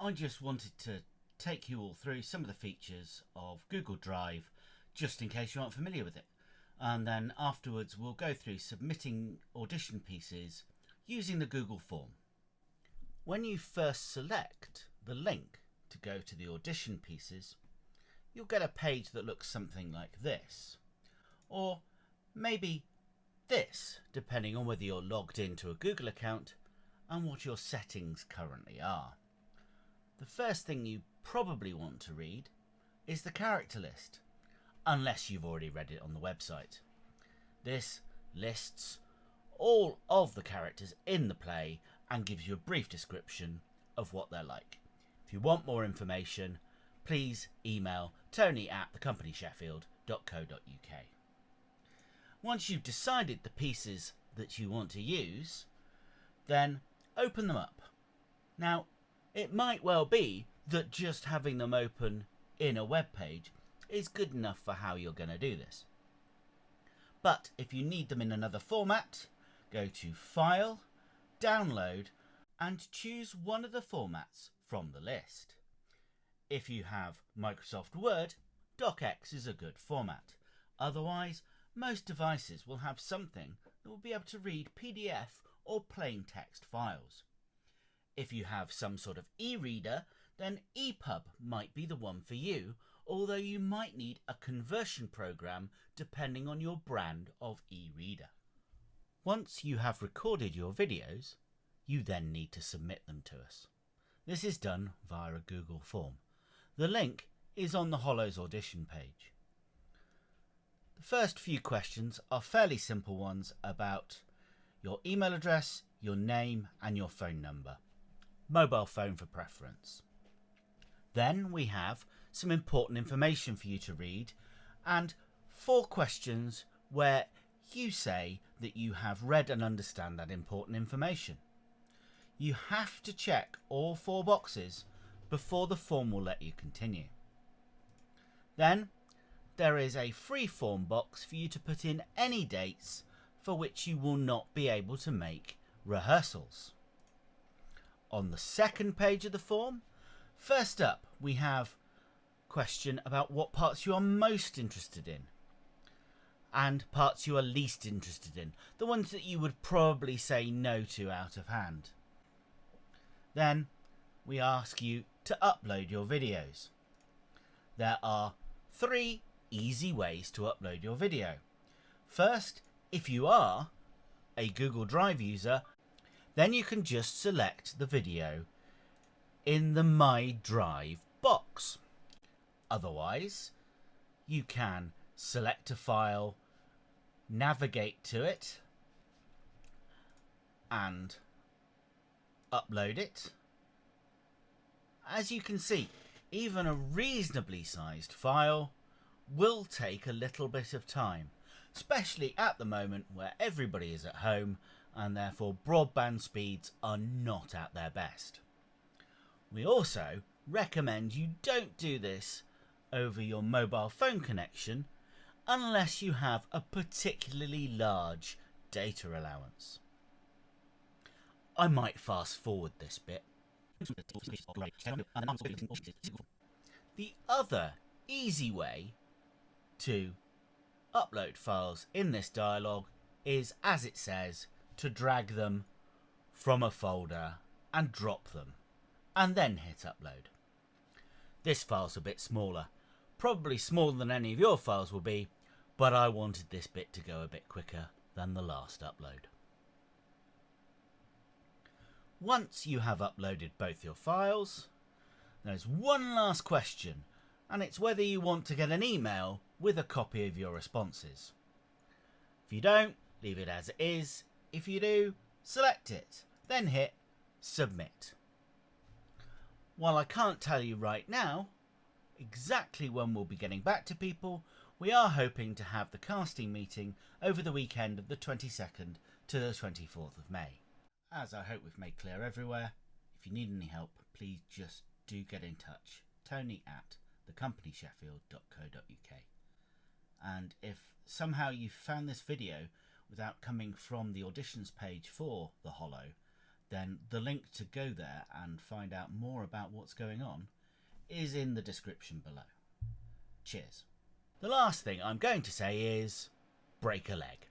I just wanted to take you all through some of the features of Google Drive just in case you aren't familiar with it. And then afterwards we'll go through submitting audition pieces using the Google form. When you first select the link to go to the audition pieces, you'll get a page that looks something like this. Or maybe this, depending on whether you're logged into a Google account and what your settings currently are. The first thing you probably want to read is the character list, unless you've already read it on the website. This lists all of the characters in the play and gives you a brief description of what they're like. If you want more information, please email tony at thecompanysheffield.co.uk. Once you've decided the pieces that you want to use, then open them up. Now, it might well be that just having them open in a web page is good enough for how you're going to do this. But if you need them in another format, go to File, Download, and choose one of the formats from the list. If you have Microsoft Word, DocX is a good format. Otherwise, most devices will have something that will be able to read PDF or plain text files. If you have some sort of e-reader, then EPUB might be the one for you, although you might need a conversion program depending on your brand of e-reader. Once you have recorded your videos, you then need to submit them to us. This is done via a Google form. The link is on the Hollows audition page. The first few questions are fairly simple ones about your email address, your name and your phone number mobile phone for preference. Then we have some important information for you to read and four questions where you say that you have read and understand that important information. You have to check all four boxes before the form will let you continue. Then there is a free form box for you to put in any dates for which you will not be able to make rehearsals on the second page of the form. First up, we have question about what parts you are most interested in and parts you are least interested in, the ones that you would probably say no to out of hand. Then we ask you to upload your videos. There are three easy ways to upload your video. First, if you are a Google Drive user then you can just select the video in the My Drive box. Otherwise, you can select a file, navigate to it, and upload it. As you can see, even a reasonably sized file will take a little bit of time, especially at the moment where everybody is at home and therefore broadband speeds are not at their best. We also recommend you don't do this over your mobile phone connection unless you have a particularly large data allowance. I might fast forward this bit. The other easy way to upload files in this dialog is, as it says, to drag them from a folder and drop them, and then hit upload. This file's a bit smaller, probably smaller than any of your files will be, but I wanted this bit to go a bit quicker than the last upload. Once you have uploaded both your files, there's one last question, and it's whether you want to get an email with a copy of your responses. If you don't, leave it as it is, if you do, select it, then hit submit. While I can't tell you right now exactly when we'll be getting back to people, we are hoping to have the casting meeting over the weekend of the 22nd to the 24th of May. As I hope we've made clear everywhere, if you need any help, please just do get in touch. Tony at thecompanysheffield.co.uk. And if somehow you found this video without coming from the auditions page for The Hollow, then the link to go there and find out more about what's going on is in the description below. Cheers. The last thing I'm going to say is break a leg.